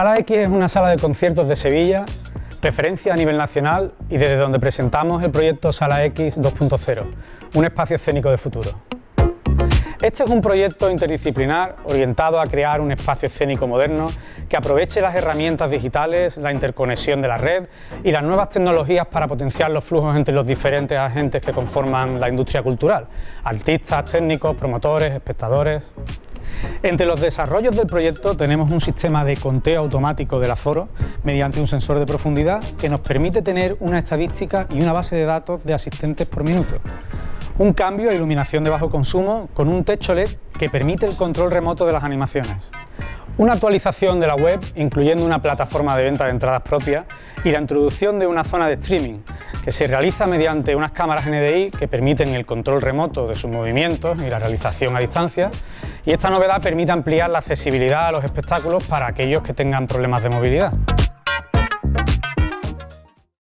Sala X es una sala de conciertos de Sevilla, referencia a nivel nacional y desde donde presentamos el proyecto Sala X 2.0, un espacio escénico de futuro. Este es un proyecto interdisciplinar orientado a crear un espacio escénico moderno que aproveche las herramientas digitales, la interconexión de la red y las nuevas tecnologías para potenciar los flujos entre los diferentes agentes que conforman la industria cultural, artistas, técnicos, promotores, espectadores... Entre los desarrollos del proyecto tenemos un sistema de conteo automático del aforo mediante un sensor de profundidad que nos permite tener una estadística y una base de datos de asistentes por minuto. Un cambio a iluminación de bajo consumo con un techo LED que permite el control remoto de las animaciones. Una actualización de la web, incluyendo una plataforma de venta de entradas propia y la introducción de una zona de streaming, que se realiza mediante unas cámaras NDI que permiten el control remoto de sus movimientos y la realización a distancia, y esta novedad permite ampliar la accesibilidad a los espectáculos para aquellos que tengan problemas de movilidad.